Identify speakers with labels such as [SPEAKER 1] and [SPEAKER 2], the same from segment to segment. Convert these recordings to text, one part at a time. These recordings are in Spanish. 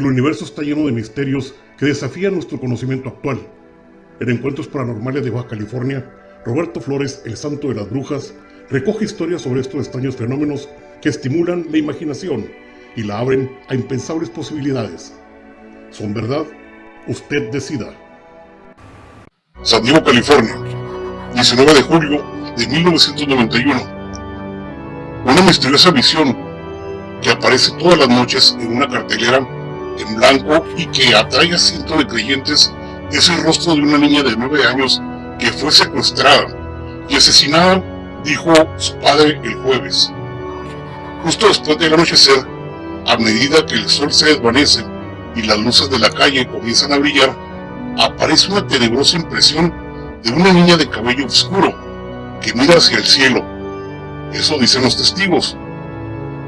[SPEAKER 1] El universo está lleno de misterios que desafían nuestro conocimiento actual. En Encuentros Paranormales de Baja California, Roberto Flores, el santo de las brujas, recoge historias sobre estos extraños fenómenos que estimulan la imaginación y la abren a impensables posibilidades. ¿Son verdad? Usted decida.
[SPEAKER 2] San Diego, California, 19 de julio de 1991. Una misteriosa visión que aparece todas las noches en una cartelera en blanco y que atrae a cientos de creyentes es el rostro de una niña de 9 años que fue secuestrada y asesinada, dijo su padre el jueves. Justo después del anochecer, a medida que el sol se desvanece y las luces de la calle comienzan a brillar, aparece una tenebrosa impresión de una niña de cabello oscuro que mira hacia el cielo. Eso dicen los testigos.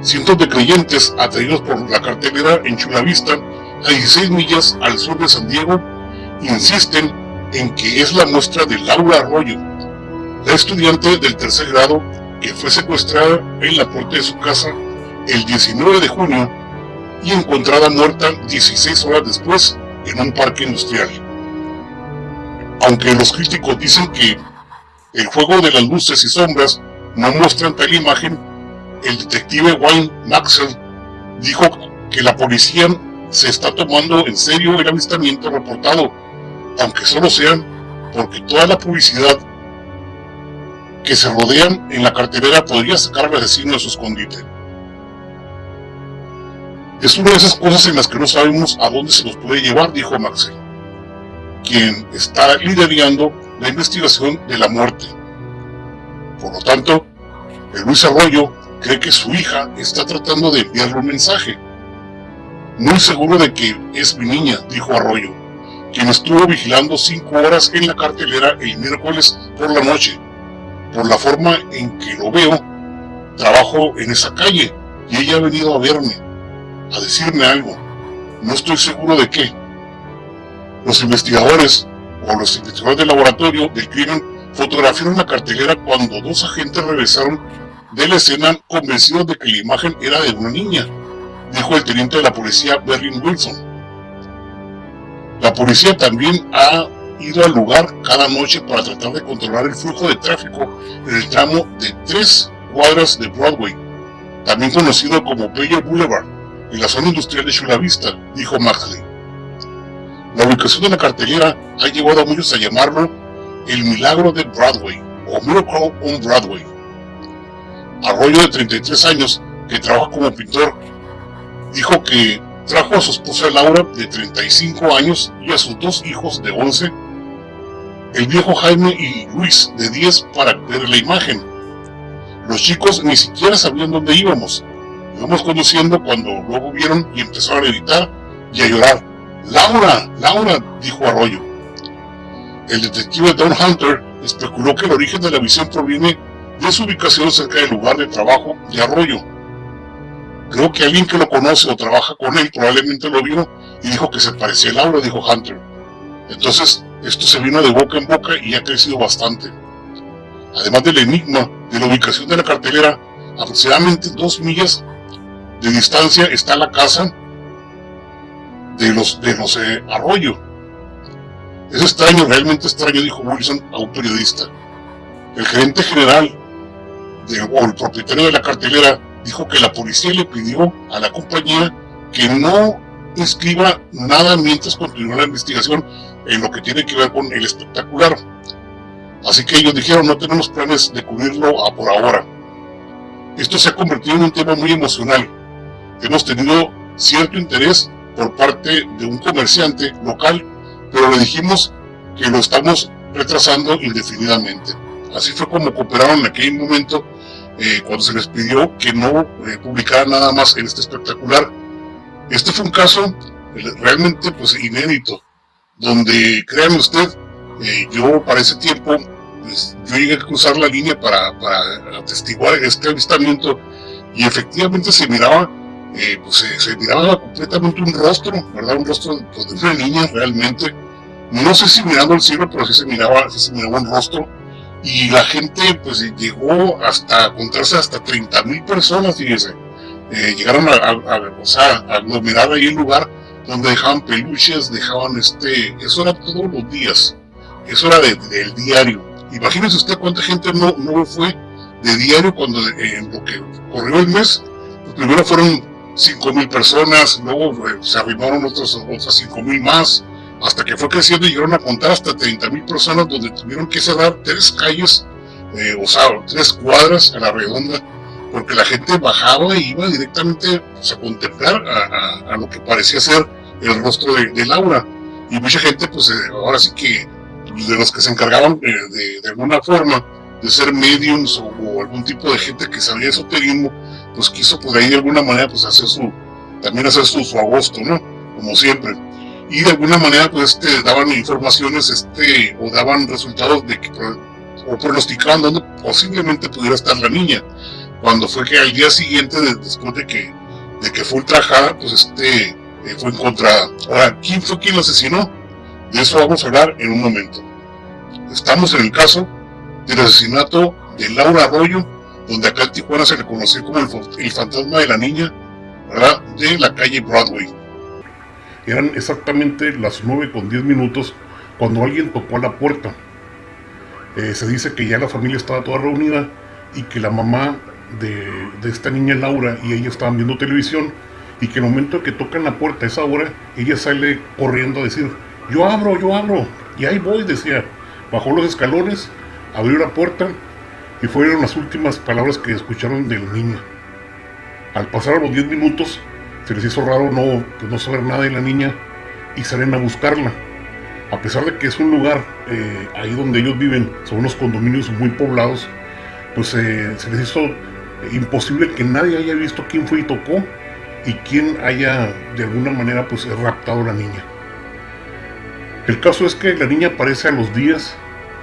[SPEAKER 2] Cientos de creyentes atraídos por la cartelera en Chula Vista, a 16 millas al sur de San Diego, insisten en que es la muestra de Laura Arroyo, la estudiante del tercer grado que fue secuestrada en la puerta de su casa el 19 de junio y encontrada muerta 16 horas después en un parque industrial. Aunque los críticos dicen que el juego de las luces y sombras no muestran tal imagen, el detective Wayne Maxwell dijo que la policía se está tomando en serio el avistamiento reportado, aunque solo sean porque toda la publicidad que se rodean en la cartelera podría sacar al asesino de su escondite. Es una de esas cosas en las que no sabemos a dónde se nos puede llevar, dijo Maxwell, quien está liderando la investigación de la muerte. Por lo tanto, el Luis Arroyo cree que su hija está tratando de enviarle un mensaje. Muy seguro de que es mi niña, dijo Arroyo, quien estuvo vigilando cinco horas en la cartelera el miércoles por la noche. Por la forma en que lo veo, trabajo en esa calle y ella ha venido a verme a decirme algo. No estoy seguro de qué. Los investigadores o los investigadores del laboratorio del crimen fotografiaron la cartelera cuando dos agentes regresaron de la escena convencidos de que la imagen era de una niña, dijo el teniente de la policía Berlin Wilson. La policía también ha ido al lugar cada noche para tratar de controlar el flujo de tráfico en el tramo de tres cuadras de Broadway, también conocido como Bello Boulevard en la zona industrial de Chula Vista, dijo Maxley. La ubicación de la cartelera ha llevado a muchos a llamarlo el milagro de Broadway o Miracle on Broadway. Arroyo de 33 años, que trabaja como pintor, dijo que trajo a su esposa Laura de 35 años y a sus dos hijos de 11, el viejo Jaime y Luis de 10 para ver la imagen. Los chicos ni siquiera sabían dónde íbamos, Íbamos conduciendo cuando luego vieron y empezaron a gritar y a llorar. ¡Laura! ¡Laura! dijo Arroyo. El detective Don Hunter especuló que el origen de la visión proviene de su ubicación cerca del lugar de trabajo de Arroyo. Creo que alguien que lo conoce o trabaja con él probablemente lo vio y dijo que se parecía a Laura, dijo Hunter. Entonces, esto se vino de boca en boca y ha crecido bastante. Además del enigma de la ubicación de la cartelera, aproximadamente dos millas de distancia está la casa de los de José Arroyo. Es extraño, realmente extraño, dijo Wilson a un periodista. El gerente general o el propietario de la cartelera dijo que la policía le pidió a la compañía que no escriba nada mientras continúa la investigación en lo que tiene que ver con el espectacular. Así que ellos dijeron no tenemos planes de cubrirlo a por ahora. Esto se ha convertido en un tema muy emocional hemos tenido cierto interés por parte de un comerciante local, pero le dijimos que lo estamos retrasando indefinidamente. Así fue como cooperaron en aquel momento eh, cuando se les pidió que no eh, publicara nada más en este espectacular. Este fue un caso eh, realmente pues inédito, donde, créanme usted, yo para ese tiempo, pues, yo llegué a cruzar la línea para, para atestiguar este avistamiento y efectivamente se miraba eh, pues se, miraba completamente un rostro, ¿verdad? Un rostro pues, de una niña realmente. No sé si mirando al cielo, pero sí se miraba, sí se miraba un rostro. Y la gente pues llegó hasta contarse hasta 30 mil personas, fíjense. Eh, llegaron a, a, o sea, a aglomerar ahí el lugar donde dejaban peluches, dejaban este, eso era todos los días, eso era del diario. Imagínese usted cuánta gente no, no fue de diario cuando en lo que corrió el mes, pues primero fueron 5 mil personas, luego eh, se arrimaron otros, otras 5 mil más, hasta que fue creciendo llegaron a contar hasta 30 mil personas donde tuvieron que cerrar tres calles, eh, o sea, tres cuadras a la redonda, porque la gente bajaba e iba directamente a contemplar a, lo que parecía ser el rostro de, Laura. Y mucha gente, pues eh, ahora sí que de los que se encargaban de, de alguna forma de ser mediums o, algún tipo de gente que sabía esoterismo, pues quiso por ahí de alguna manera pues hacer su, también hacer su agosto, ¿no? Como siempre. Y de alguna manera pues este, daban informaciones este, o daban resultados de que, o pronosticaban dónde posiblemente pudiera estar la niña. Cuando fue que al día siguiente, después de que, de que fue ultrajada, pues este, eh, fue encontrada. Ahora, ¿quién fue quien la asesinó? De eso vamos a hablar en un momento. Estamos en el caso del asesinato de Laura Arroyo, donde acá en Tijuana se le conoció como el, fantasma de la niña, de la calle Broadway.
[SPEAKER 1] Eran exactamente las 9 con 10 minutos cuando alguien tocó a la puerta. Eh, se dice que ya la familia estaba toda reunida y que la mamá de, de, esta niña Laura y ella estaban viendo televisión y que el momento que tocan la puerta a esa hora, ella sale corriendo a decir, yo abro, yo abro, y ahí voy, decía. Bajó los escalones, abrió la puerta y fueron las últimas palabras que escucharon del niño. Al pasar los 10 minutos, se les hizo raro no, pues, no saber nada de la niña y salen a buscarla. A pesar de que es un lugar eh, ahí donde ellos viven, son unos condominios muy poblados, pues eh, se les hizo imposible que nadie haya visto quién fue y tocó y quién haya de alguna manera pues raptado a la niña. El caso es que la niña aparece a los días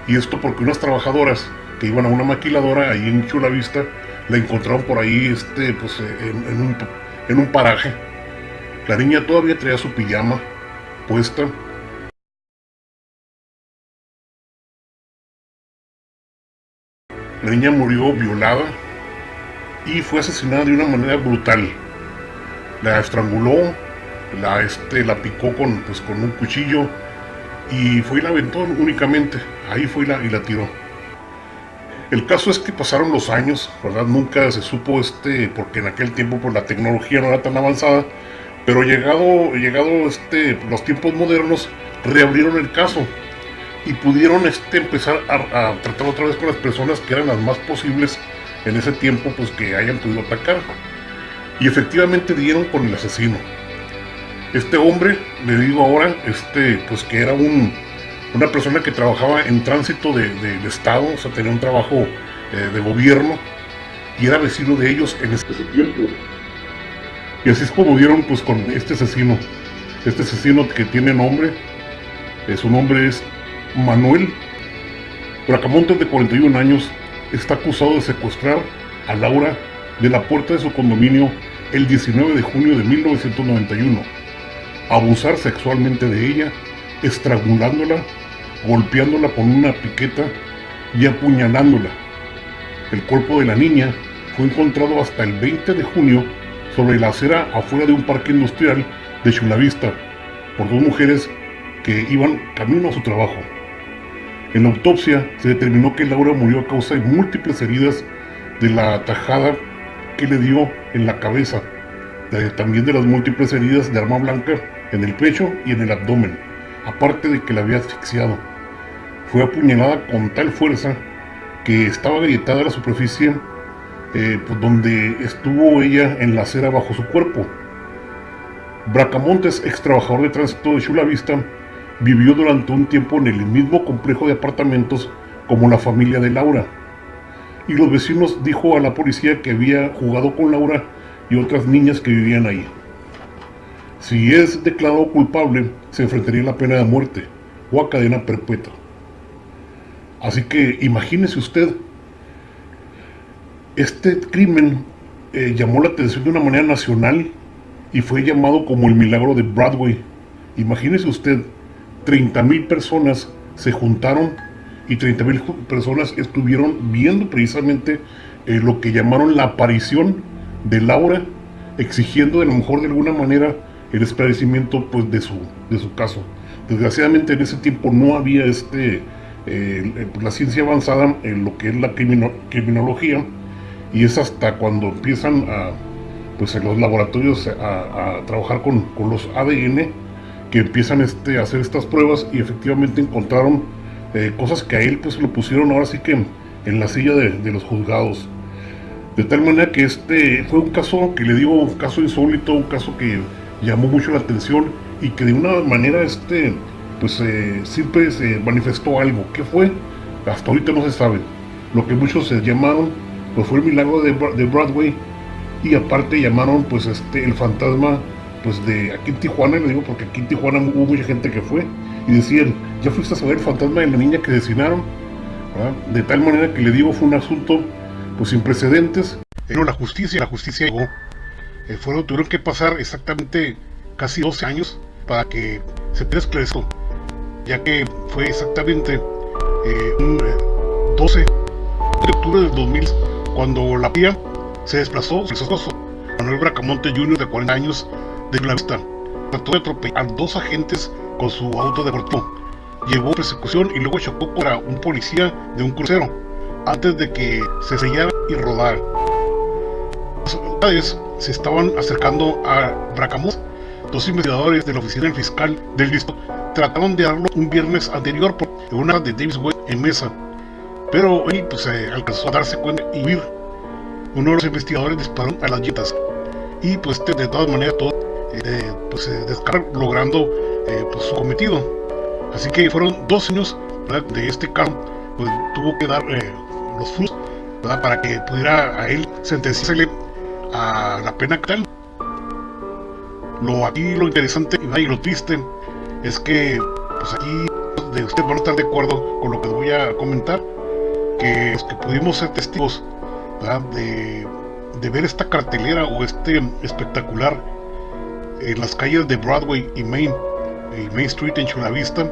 [SPEAKER 1] y esto porque unas trabajadoras que iban a una maquiladora ahí en Chula Vista la encontraron por ahí este, pues, en, un, en un paraje. La niña todavía traía su pijama puesta. La niña murió violada y fue asesinada de una manera brutal. La estranguló, la, este, la picó con, pues, con un cuchillo y fue y la aventó únicamente. Ahí fue la, y la tiró. El caso es que pasaron los años, ¿verdad? Nunca se supo este, porque en aquel tiempo pues, la tecnología no era tan avanzada, pero llegado, llegado este, los tiempos modernos, reabrieron el caso y pudieron este, empezar a, tratar otra vez con las personas que eran las más posibles en ese tiempo pues que hayan podido atacar. Y efectivamente dieron con el asesino. Este hombre, le digo ahora, este, pues que era un, una persona que trabajaba en tránsito del de, Estado, o sea, tenía un trabajo eh, de gobierno y era vecino de ellos en ese tiempo. Y así es como dieron pues con este asesino, este asesino que tiene nombre, eh, su nombre es Manuel Bracamontes de 41 años, está acusado de secuestrar a Laura de la puerta de su condominio el 19 de junio de 1991 abusar sexualmente de ella, estrangulándola, golpeándola con una piqueta y apuñalándola. El cuerpo de la niña fue encontrado hasta el 20 de junio sobre la acera afuera de un parque industrial de Chulavista por dos mujeres que iban camino a su trabajo. En la autopsia se determinó que Laura murió a causa de múltiples heridas de la tajada que le dio en la cabeza, también de las múltiples heridas de arma blanca en el pecho y en el abdomen, aparte de que la había asfixiado. Fue apuñalada con tal fuerza que estaba agrietada la superficie eh, pues, donde estuvo ella en la acera bajo su cuerpo. Bracamontes, ex trabajador de tránsito de Chula Vista, vivió durante un tiempo en el mismo complejo de apartamentos como la familia de Laura. Y los vecinos dijo a la policía que había jugado con Laura y otras niñas que vivían ahí. Si es declarado culpable, se enfrentaría a la pena de muerte o a cadena perpetua. Así que imagínese usted, este crimen eh, llamó la atención de una manera nacional y fue llamado como el milagro de Broadway. Imagínese usted, 30.000 personas se juntaron y 30.000 personas estuvieron viendo precisamente eh, lo que llamaron la aparición de Laura, exigiendo de lo mejor de alguna manera el esclarecimiento pues, de, su, de su caso. Desgraciadamente en ese tiempo no había este, eh, pues, la ciencia avanzada en lo que es la criminología y es hasta cuando empiezan a, pues, en los laboratorios a, trabajar con, con, los ADN que empiezan este, a hacer estas pruebas y efectivamente encontraron eh, cosas que a él pues lo pusieron ahora sí que en la silla de, de los juzgados. De tal manera que este fue un caso que le digo, un caso insólito, un caso que llamó mucho la atención y que de una manera este, pues eh, siempre se manifestó algo. ¿Qué fue? Hasta ahorita no se sabe. Lo que muchos se llamaron, pues fue el milagro de, de Broadway. Y aparte llamaron pues este el fantasma pues de aquí en Tijuana, le digo porque aquí en Tijuana hubo mucha gente que fue. Y decían, ya fuiste a saber el fantasma de la niña que asesinaron, de tal manera que le digo fue un asunto pues sin precedentes, pero la justicia, la justicia llegó, el fuego tuvieron que pasar exactamente casi 12 años para que se pudiera esclarecer, ya que fue exactamente eh, un 12 eh, de octubre del 2000 cuando la PIA se desplazó, desplazó Manuel Bracamonte Jr. de 40 años de la vista. Trató de atropellar a dos agentes con su auto deportivo. Llevó persecución y luego chocó contra un policía de un crucero antes de que se sellara y rodara. Se estaban acercando a Bracamonte. Dos investigadores de la oficina del fiscal del distrito trataron de darlo un viernes anterior por una de Davis Wade en mesa, pero él pues, alcanzó a darse cuenta y huir. Uno de los investigadores disparó a las llantas y pues de todas maneras todo eh, pues, eh, logrando eh, pues, su cometido. Así que fueron dos años de este caso, pues tuvo que dar eh, los frutos para que pudiera a él sentenciarle a la pena tal. Lo aquí lo interesante y lo triste es que pues aquí de ustedes van a estar de acuerdo con lo que voy a comentar que pudimos ser testigos de, de ver esta cartelera o este espectacular en las calles de Broadway y Main, y Main Street en Chula Vista,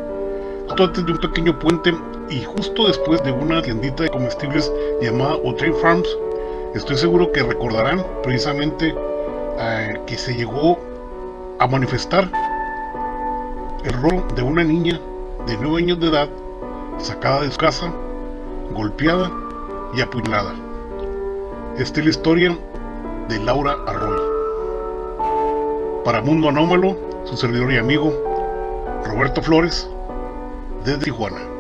[SPEAKER 1] justo antes de un pequeño puente y justo después de una tiendita de comestibles llamada O'Train Farms. Estoy seguro que recordarán precisamente eh, que se llegó a manifestar el rol de una niña de 9 años de edad sacada de su casa, golpeada y apuñalada. Esta es la historia de Laura Arroyo. Para Mundo Anómalo, su servidor y amigo Roberto Flores, desde Tijuana.